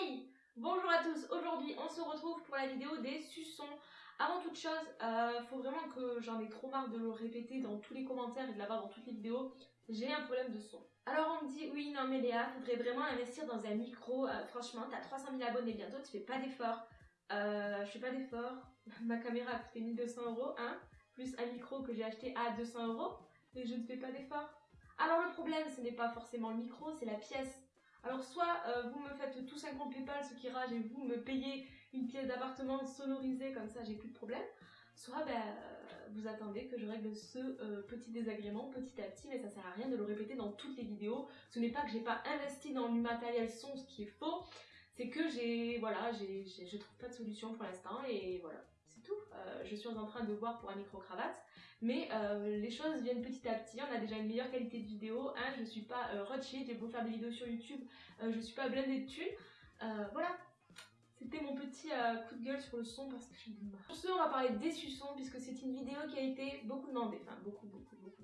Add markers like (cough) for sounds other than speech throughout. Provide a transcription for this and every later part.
Hey Bonjour à tous, aujourd'hui on se retrouve pour la vidéo des suçons. Avant toute chose, euh, faut vraiment que j'en ai trop marre de le répéter dans tous les commentaires et de l'avoir dans toutes les vidéos, j'ai un problème de son. Alors on me dit oui non mais Léa, faudrait vraiment investir dans un micro, euh, franchement t'as 300 000 abonnés bientôt, tu fais pas d'efforts. Euh, je fais pas d'efforts, (laughs) ma caméra a coûté 1200 euros, hein, plus un micro que j'ai acheté à 200 euros, et je ne fais pas d'efforts. Alors le problème ce n'est pas forcément le micro, c'est la pièce. Alors soit euh, vous me faites tous un compte Paypal, ce qui rage, et vous me payez une pièce d'appartement sonorisée, comme ça j'ai plus de problème. Soit ben, euh, vous attendez que je règle ce euh, petit désagrément petit à petit, mais ça sert à rien de le répéter dans toutes les vidéos. Ce n'est pas que j'ai pas investi dans du matériel son, ce qui est faux, c'est que j'ai, voilà, j'ai, je trouve pas de solution pour l'instant, et voilà. Euh, je suis en train de voir pour un micro-cravate. Mais euh, les choses viennent petit à petit. On a déjà une meilleure qualité de vidéo. Hein, je suis pas euh, j'ai beau faire des vidéos sur YouTube. Euh, je suis pas blindée de thunes. Voilà. C'était mon petit coup de gueule sur le son parce que je ai marre. Pour ce, on va parler des suçons puisque c'est une vidéo qui a été beaucoup demandée. Enfin, beaucoup, beaucoup, beaucoup.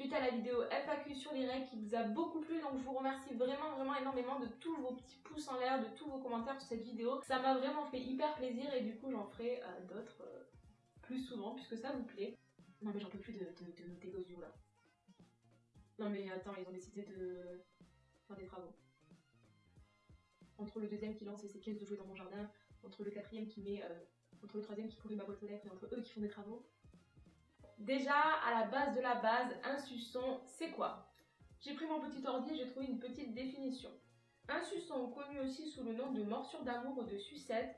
Suite à la vidéo FAQ sur les règles qui vous a beaucoup plu. Donc je vous remercie vraiment, vraiment énormément de tous vos petits pouces en l'air, de tous vos commentaires sur cette vidéo. Ça m'a vraiment fait hyper plaisir et du coup j'en ferai euh, d'autres euh, plus souvent puisque ça vous plaît. Non mais j'en peux plus de, de, gosses du là. Non mais attends, ils ont décidé de faire des travaux entre le deuxième qui lance ses caisses de jouets dans mon jardin, entre le quatrième qui met, euh, entre le troisième qui pourrit ma boîte aux lettres et entre eux qui font des travaux. Déjà, à la base de la base, un suçon, c'est quoi? J'ai pris mon petit ordi et j'ai trouvé une petite définition. Un suçon, connu aussi sous le nom de morsure d'amour ou de sucette,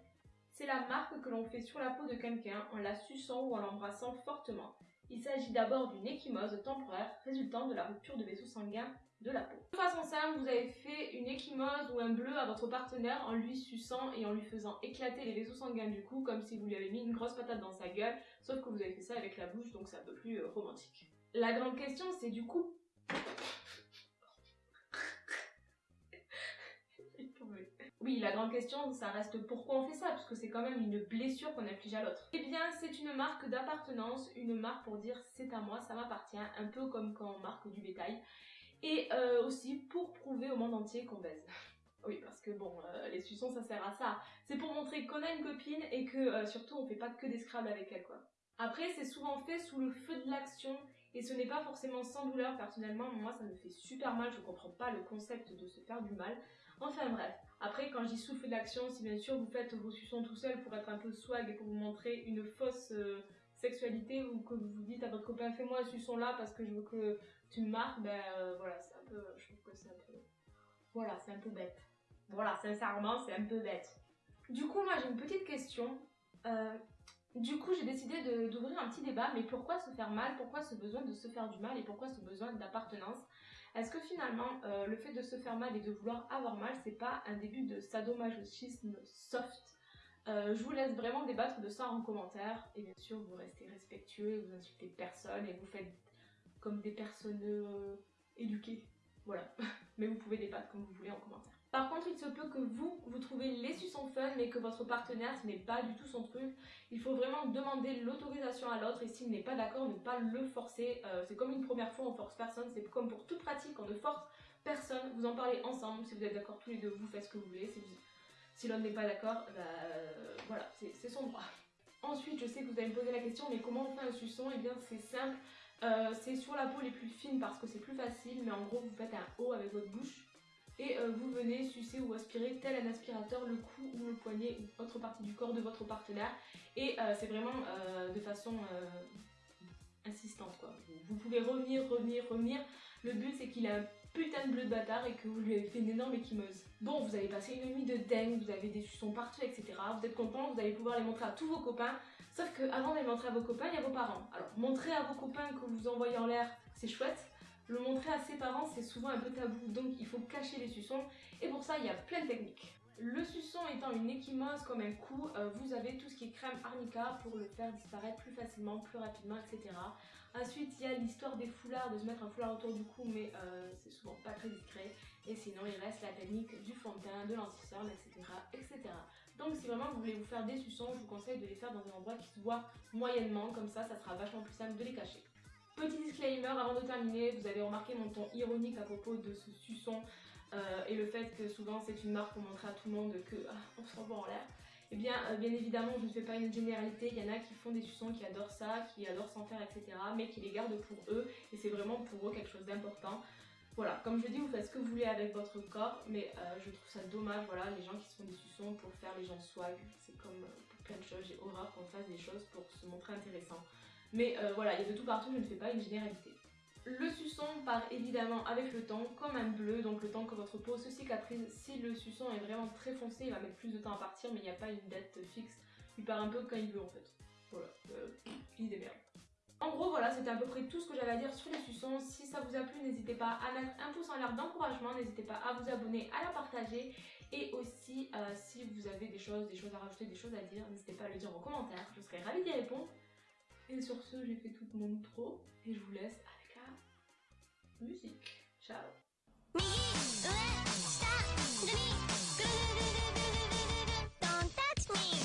c'est la marque que l'on fait sur la peau de quelqu'un en la suçant ou en l'embrassant fortement. Il s'agit d'abord d'une échymose temporaire résultant de la rupture de vaisseaux sanguins de la peau. De façon simple, vous avez fait une échymose ou un bleu à votre partenaire en lui suçant et en lui faisant éclater les vaisseaux sanguins du cou comme si vous lui avez mis une grosse patate dans sa gueule, sauf que vous avez fait ça avec la bouche donc c'est un peu plus euh, romantique. La grande question c'est du coup Oui, la grande question, ça reste pourquoi on fait ça, parce que c'est quand même une blessure qu'on inflige à l'autre. Eh bien, c'est une marque d'appartenance, une marque pour dire c'est à moi, ça m'appartient, un peu comme quand on marque du bétail. Et euh, aussi pour prouver au monde entier qu'on baise. (laughs) Oui, parce que bon, euh, les suçons, ça sert à ça. C'est pour montrer qu'on a une copine et que euh, surtout on fait pas que des scrabbles avec elle, quoi. Après, c'est souvent fait sous le feu de l'action et ce n'est pas forcément sans douleur. Personnellement, moi, ça me fait super mal. Je comprends pas le concept de se faire du mal. Enfin bref. Après, quand je dis sous le feu de l'action, si bien sûr vous faites vos suçons tout seul pour être un peu swag et pour vous montrer une fausse euh, sexualité ou que vous vous dites à votre copain fais-moi un suçon là parce que je veux que tu me marques, ben euh, voilà, c'est un peu, je trouve que c'est un peu, voilà, c'est un peu bête. Voilà, sincèrement, c'est un peu bête. Du coup, moi j'ai une petite question. Euh, du coup, j'ai décidé d'ouvrir un petit débat, mais pourquoi se faire mal? Pourquoi ce besoin de se faire du mal et pourquoi ce besoin d'appartenance? Est-ce que finalement, euh, le fait de se faire mal et de vouloir avoir mal, c'est pas un début de sadomasochisme soft? Euh, je vous laisse vraiment débattre de ça en commentaire et bien sûr vous restez respectueux, vous insultez personne et vous faites comme des personnes euh, éduquées. Voilà. (laughs) mais vous pouvez débattre comme vous voulez en commentaire. Par contre, il se peut que vous, vous trouvez les suçons fun, mais que votre partenaire, ce n'est pas du tout son truc. Il faut vraiment demander l'autorisation à l'autre, et s'il n'est pas d'accord, ne pas le forcer. Euh, c'est comme une première fois, on force personne. C'est comme pour toute pratique, on ne force personne. Vous en parlez ensemble. Si vous êtes d'accord tous les deux, vous faites ce que vous voulez. Si, si n'est pas d'accord, bah, euh, voilà, c'est son droit. Ensuite, je sais que vous allez me poser la question, mais comment on fait un suçon? Eh bien, c'est simple. Euh, c'est sur la peau les plus fines parce que c'est plus facile, mais en gros, vous faites un haut avec votre bouche et euh, vous venez sucer ou aspirer tel un aspirateur le cou ou le poignet ou autre partie du corps de votre partenaire et euh, c'est vraiment euh, de façon insistante quoi. Vous, pouvez revenir, revenir, revenir. Le but c'est qu'il a un putain de bleu de bâtard et que vous lui avez fait une énorme équimeuse. Bon, vous avez passé une nuit de dingue, vous avez des suçons partout, etc. Vous êtes content, vous allez pouvoir les montrer à tous vos copains. Sauf que avant de les montrer à vos copains, il y a vos parents. Alors, montrer à vos copains que vous envoyez en l'air, c'est chouette. Le montrer à ses parents, c'est souvent un peu tabou, donc il faut cacher les suçons. Et pour ça, il y a plein de techniques. Le suçon étant une échymose comme un coup, euh, vous avez tout ce qui est crème arnica pour le faire disparaître plus facilement, plus rapidement, etc. Ensuite, il y a l'histoire des foulards, de se mettre un foulard autour du cou, mais euh, c'est souvent pas très discret. Et sinon, il reste la technique du fond de teint, de etc., etc. Donc si vraiment vous voulez vous faire des suçons, je vous conseille de les faire dans un endroit qui se voit moyennement, comme ça, ça sera vachement plus simple de les cacher. Petit disclaimer avant de terminer, vous avez remarqué mon ton ironique à propos de ce suçon. euh, et le fait que souvent c'est une marque pour montrer à tout le monde que ah, on en l'air, eh bien, euh, bien évidemment, je ne fais pas une généralité. Il y en a qui font des suçons, qui adorent ça, qui adorent s'en faire, etc. Mais qui les gardent pour eux. Et c'est vraiment pour eux quelque chose d'important. Voilà, comme je dis, vous faites ce que vous voulez avec votre corps. Mais euh, je trouve ça dommage, voilà, les gens qui se font des suçons pour faire les gens swag. C'est comme pour plein de choses. J'ai horreur qu'on fasse des choses pour se montrer intéressant. Mais voilà, il y a de tout partout, je ne fais pas une généralité. Le suçon part évidemment avec le temps, comme un bleu, donc le temps que votre peau se cicatrise. Si le suçon est vraiment très foncé, il va mettre plus de temps à partir, mais il n'y a pas une date fixe. Il part un peu quand il veut en fait. Voilà, euh, il démerde. En gros, voilà, c'était à peu près tout ce que j'avais à dire sur les suçons. Si ça vous a plu, n'hésitez pas à mettre un pouce en l'air d'encouragement, n'hésitez pas à vous abonner, à la partager. Et aussi, euh, si vous avez des choses, des choses à rajouter, des choses à dire, n'hésitez pas à le dire en commentaire. Je serai ravie d'y répondre. Et sur ce, j'ai fait toute mon intro. Et je vous laisse musique. Ciao